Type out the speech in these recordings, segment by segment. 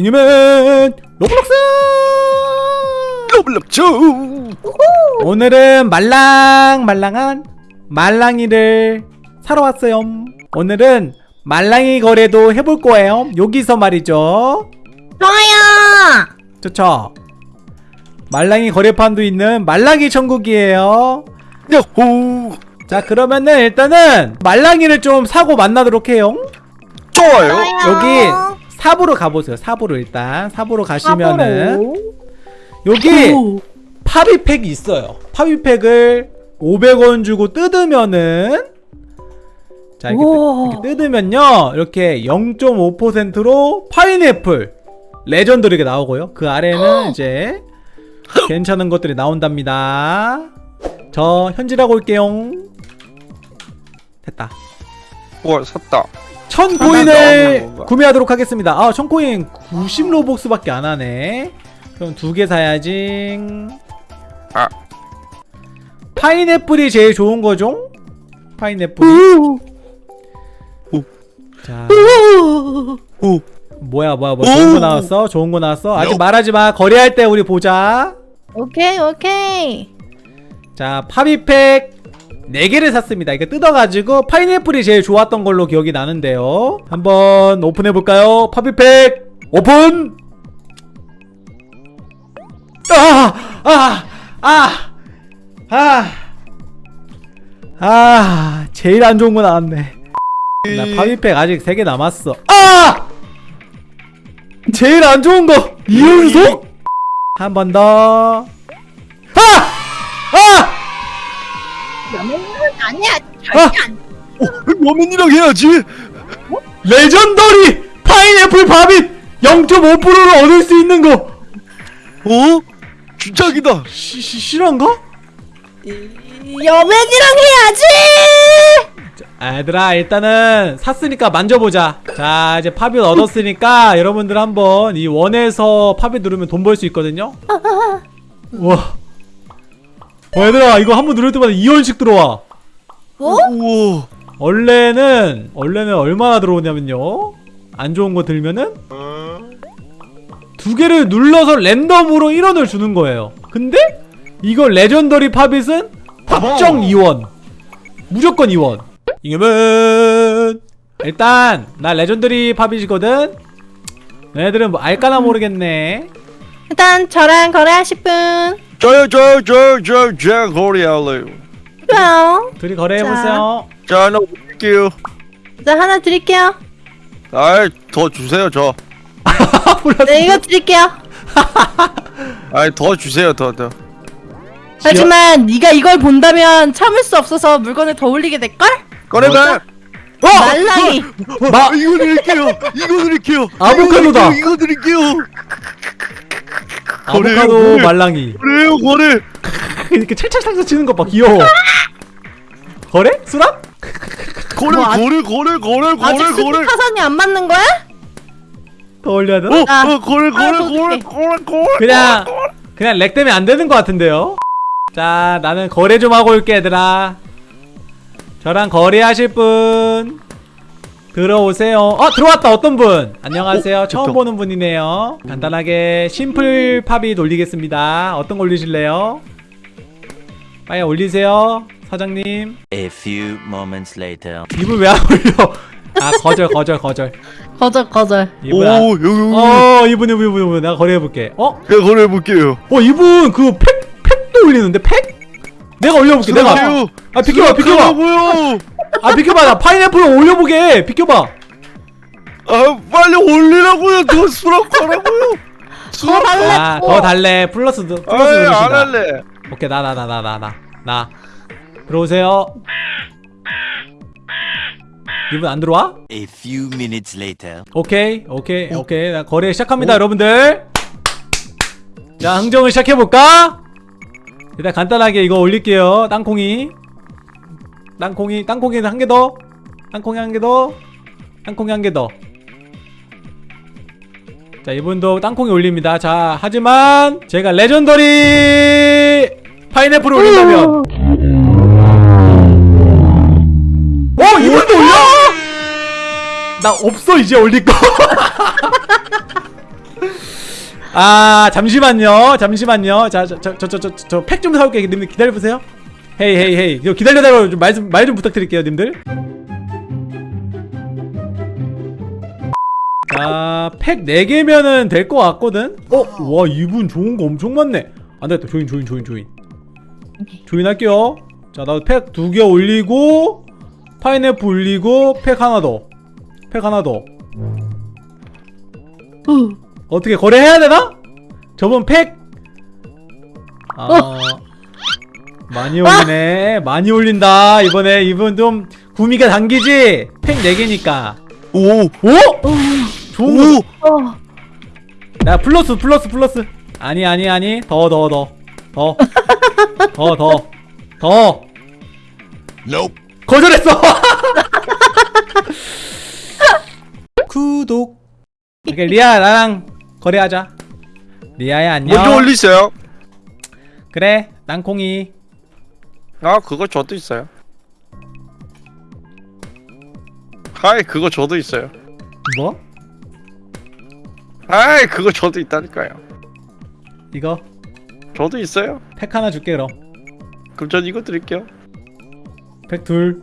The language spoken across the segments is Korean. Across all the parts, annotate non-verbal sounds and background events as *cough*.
이님은 로블록스! 로블록스! 오늘은 말랑말랑한 말랑이를 사러 왔어요. 오늘은 말랑이 거래도 해볼 거예요. 여기서 말이죠. 좋아요. 좋죠? 말랑이 거래판도 있는 말랑이 천국이에요. 야호! 자 그러면은 일단은 말랑이를 좀 사고 만나도록 해요. 좋아요. 여기 삽으로 가보세요. 삽으로 일단. 삽으로 가시면은 삽으로. 여기 오. 파비팩이 있어요. 파비팩을 500원 주고 뜯으면은 자 이렇게. 뜯- 이렇게 뜯으면요. 이렇게 0.5%로 파인애플 레전드로 이렇게 나오고요. 그 아래는 이제 괜찮은 것들이 나온답니다. 저 현질하고 올게요 됐다. 와 샀다 천 나오는 코인을 건가? 구매하도록 하겠습니다. 아, 천 코인 90 로벅스밖에 안 하네. 그럼 두 개 사야지. 아. 파인애플이 제일 좋은 거죠? 파인애플이. 오. 자, 오 뭐야, 뭐야, 뭐 좋은 거 나왔어? 좋은 거 나왔어? 아직 요. 말하지 마. 거래할 때 우리 보자. 오케이 오케이. 자, 파비팩 4개를 샀습니다. 이거 뜯어가지고 파인애플이 제일 좋았던 걸로 기억이 나는데요. 한번 오픈해볼까요? 파비팩 오픈! 아! 아! 아! 아! 아! 제일 안 좋은 거 나왔네. 나 파비팩 아직 3개 남았어. 아! 제일 안 좋은 거! 이연속? 한번 더. 아! 아! 연예인은 아니야. 절대 안. 워맨이랑 해야지 레전더리 파인애플 밥잇 0.5%를 얻을 수 있는 거 어? 주작이다 시, 시, 실한가? 연예인이랑 해야지. 얘들아 일단은 샀으니까 만져보자 자 이제 팝잇 얻었으니까 여러분들 한번 이 원에서 팝잇 누르면 돈 벌 수 있거든요 우와 와 얘들아 이거 한 번 누를 때마다 2원씩 들어와. 뭐? 우와. 원래는 원래는 얼마나 들어오냐면요. 안 좋은 거 들면은 두 개를 눌러서 랜덤으로 1원을 주는 거예요. 근데 이거 legendary pop it은 답정 2원. 무조건 2원. 이겨면. 일단 나 legendary pop it이거든. 얘네들은 뭐 알까나 모르겠네. 일단 저랑 거래하실 분. 저요 저요 저요 저요 저 거리 할래요. 좋아요. 둘이 거래해보세요. 자. 하나 올릴게요. 자 하나 드릴게요. 아이 더 주세요 저. *laughs* 네 이거 드릴게요. *laughs* 아이 더 주세요 더더. 하지만 네가 이걸 본다면 참을 수 없어서 물건을 더 올리게 될 걸? 꺼내봐! 어! 말랑이. 마, 이거 드릴게요. 이거 드릴게요. 아보카도다. 이거 드릴게요 아보카도 거래요, 말랑이 그래요 거래 *laughs* 이렇게 찰찰찰찰 치는 것봐 귀여워 거래? 수납? 거래 뭐, 아- 거래 거래 거래 아직 거래 거래 타산이 안 맞는 거야? 더 올려야 되나? 어, 아. 어 거래 거래 더 거래 줄게. 거래 거래 그냥 그냥 렉 때문에 안 되는 것 같은데요. 자, 나는 거래 좀 하고 올게 얘들아. 저랑 거래하실 분 들어오세요. 어 들어왔다 어떤 분? 안녕하세요. 처음 됐다. 보는 분이네요. 간단하게 심플 팝이 올리겠습니다. 어떤 거 올리실래요? 빨리 올리세요, 사장님. A few moments later. 이분 왜안 올려? 아 거절 거절 거절. 거절 거절. 이분 안... 오 여기 어 이분 이분 이분 이분 내가 거래해 볼게. 어? 제가 거래해 볼게요 어 이분 그 팩 팩도 올리는데 팩? 내가 올려볼게 내가 수락해요. 아 비켜봐 비켜봐 아 비켜봐. 나 파인애플 올려보게. 비켜봐. 아 빨리 올리라고요. 더 수락 하라고요. 더 달래. 아 더 달래. 플러스 도- 플러스 아이 누르신다. 안 할래. 오케이 나 나 나 나 나 나. 나. 들어오세요. 이분 안 들어와? A few minutes later. 오케이 오케이 오 케이. 나 거래 시작합니다 여러분들. 자 흥정을 시작해볼까? 일단 간단하게 이거 올릴게요 땅콩이 땅콩이 땅콩이는 한 개 더. 땅콩이 한 개 더. 땅콩이 한 개 더. 자 이분도 땅콩이 올립니다. 자 하지만 제가 레전더리 파인애플을 올린다면. 어 이분도 올려? 나 없어 이제 올릴 거. *laughs* 아 잠시만요 잠시만요 자 저 저 저 저 저 팩 좀 사올게 기다려보세요 헤이 헤이 헤이. 기다려달라고 좀 말 좀 말 좀 부탁드릴게요 님들. 자팩 4개면은 될 것 같거든? 어? 와 이분 좋은 거 엄청 많네. 안되겠다. 조인 조인 조인 조인. 조인 할게요. 자 나도 팩 두 개 올리고 파인애플 올리고 팩 하나 더팩 하나 더. 어. 어떻게 거래해야 되나? 저번 팩? 아... 어. 많이 올리네 아! *laughs* 많이 올린다 이번에 이분 좀 구미가 당기지? 팩 4개니까 오! 오? 오! 좋은 오! 거. 나 플러스 플러스 플러스 아니 아니 아니 더 더 더 더 더 더더 *laughs* 더, nope. 거절했어 *laughs* 구독 오케이 리아 나랑 거래하자 리아야 안녕 뭐 먼저 올리세요 그래 땅콩이 아 그거 저도 있어요. 아이 그거 저도 있어요. 뭐? 아이 그거 저도 있다니까요. 이거? 저도 있어요. 팩 하나 줄게 그럼. 그럼 전 이거 드릴게요. 팩둘.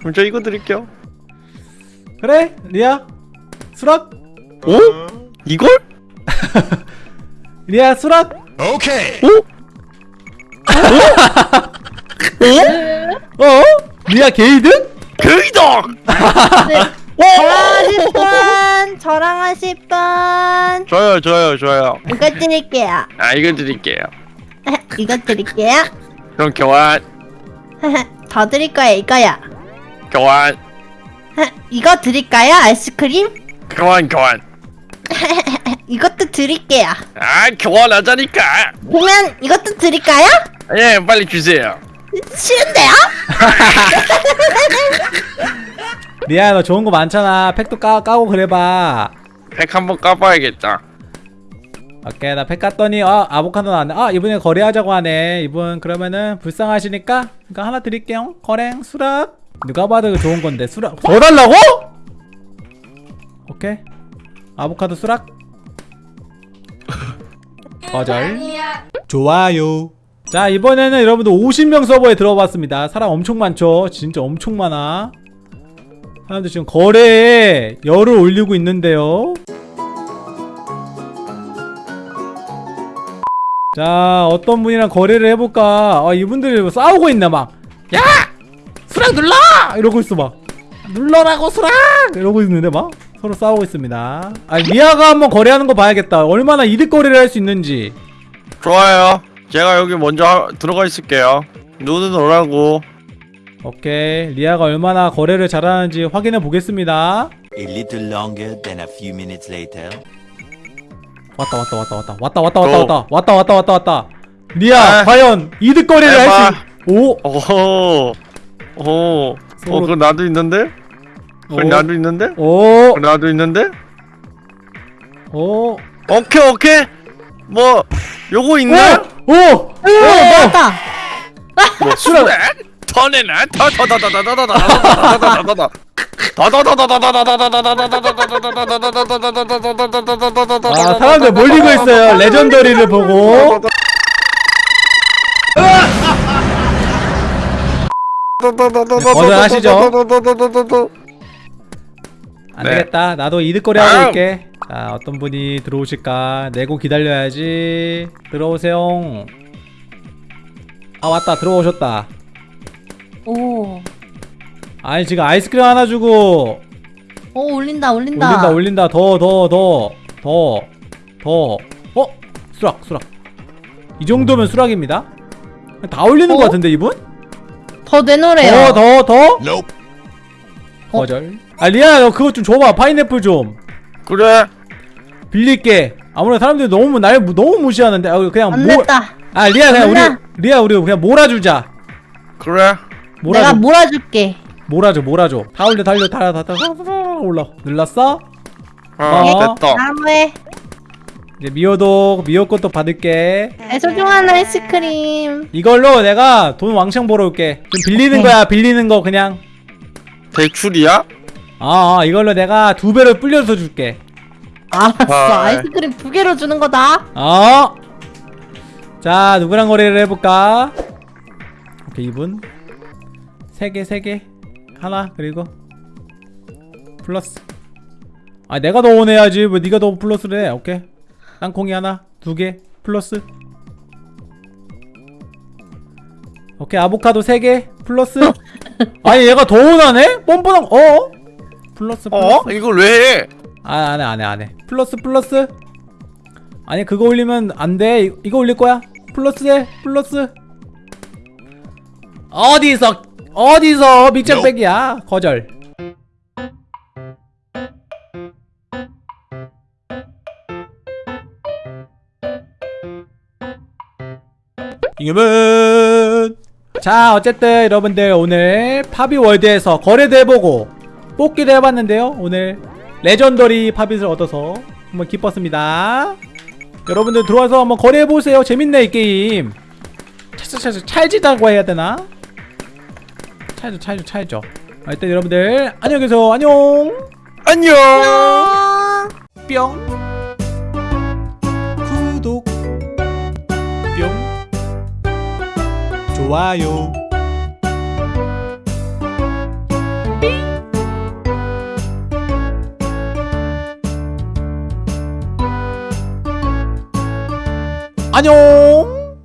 그럼 전 이거 드릴게요. 그래 리아. 수락. 오? 이걸? *laughs* 리아 수락. 오케이. 오? 어? 리아 개이득? 개이득! 네. *laughs* 저랑 하실 분! 저랑 하실 분! 줘요 줘요 줘요 이거 드릴게요 아 이건 드릴게요 *laughs* 이거 드릴게요 그럼 교환 *laughs* 더 드릴 거야 이거야 교환 이거 드릴까요 아이스크림? 교환 교환 이것도 드릴게요 아 교환하자니까 보면 이것도 드릴까요? 예 빨리 주세요 싫은데요? *laughs* 리아야 너 좋은 거 많잖아. 팩도 까, 까고 그래봐. 팩 한번 까봐야겠다. 오케이 나 팩 깠더니 아 아보카도 나왔네. 어, 아 이번에 거래하자고 하네. 이분 그러면은 불쌍하시니까 그러니까 하나 드릴게요. 거랭 수락. 누가 봐도 좋은 건데 수락. 뭐? 더 달라고? 오케이. 아보카도 수락. *laughs* 거절. 좋아요. 자 이번에는 여러분들 50명 서버에 들어봤습니다. 사람 엄청 많죠? 진짜 엄청 많아. 사람들 지금 거래에 열을 올리고 있는데요. 자 어떤 분이랑 거래를 해볼까? 아 이분들이 뭐 싸우고 있나 막. 야! 수락 눌러! 이러고 있어 막. 눌러라고 수락! 이러고 있는데 막. 서로 싸우고 있습니다. 아 미아가 한번 거래하는 거 봐야겠다. 얼마나 이득거래를 할 수 있는지. 좋아요. 제가 여기 먼저 하, 들어가 있을게요 눈은 오라고 오케이 리아가 얼마나 거래를 잘하는지 확인해 보겠습니다 A little longer than a few minutes later. 왔다 왔다 왔다 왔다 왔다 왔다 왔다 왔다 왔다 왔다 왔다 왔다 리아 에이. 과연 이득거리를 할 수 오! 오호 오. 어 그거 나도 있는데? 그 나도 있는데? 오! 나도 있는데? 오! 오케이 오케이! 뭐 요거 있나? 오! 오! 나왔다! 수란! 터내나 오! 오! 오! 오! 오! 오! 오! 오! 오! 오! 아 사람들 몰리고 있어요 레전더리를 보고 뭐든 하시죠 안되겠다 나도 이득거리 하고 올게 자 어떤 분이 들어오실까? 내고 기다려야지. 들어오세요. 아 왔다. 들어오셨다. 오. 아니 지금 아이스크림 하나 주고. 오 올린다 올린다. 올린다 올린다. 더 더 더 더 더. 어? 수락 수락. 이 정도면 수락입니다. 다 올리는 어? 것 같은데 이분? 더 내놓으래요. 더 더 더? nope 거절. 어? 아 리아 너 그것 좀 줘봐. 파인애플 좀. 그래. 빌릴게. 아무래도 사람들이 너무 날 너무 무시하는데 아, 그냥 몰아 리아 그냥 우리 리아 우리 그냥 몰아주자. 그래? 몰아줘. 내가 몰아줄게. 몰아줘 몰아줘. 다 올려 다 올려 다 다 다 올라. 눌렀어? 어, 어. 됐다. 다음에. 이제 미호도 미호 것도 받을게. 내 소중한 아이스크림. 이걸로 내가 돈 왕창 벌어올게. 좀 빌리는 오케이. 거야 빌리는 거 그냥. 대출이야? 아, 아 이걸로 내가 두 배를 불려서 줄게. 알았어 아. 아이스크림 두 개로 주는 거다 어. 자 누구랑 거래를 해볼까? 오케이 이분 세 개 세 개 하나 그리고 플러스 아 내가 더 원해야지 왜 네가 더 플러스를 해 오케이 땅콩이 하나 두 개 플러스 오케이 아보카도 세 개 플러스 *laughs* 아니 얘가 더 원하네? 뻔뻔한 어? 플러스 플러스 어? 이걸 왜 해? 아 안 해 안 해 안 해. 플러스 플러스? 아니 그거 올리면 안 돼. 이 거 올릴 거야? 플러스 해 플러스? 어디서 어디서 밑장빼기야? 거절. 이겨면! 자 어쨌든 여러분들 오늘 파비월드에서 거래도 해보고 뽑기도 해봤는데요 오늘 레전더리 팝잇을 얻어서 한번 기뻤습니다. 여러분들 들어와서 한번 거래해보세요. 재밌네 이 게임. 차차차차 찰지다고 해야 되나? 찰죠 찰죠 찰죠. 아, 일단 여러분들 안녕히 계세요. 안녕! 안녕. 뿅. 구독. 뿅. 좋아요 안녕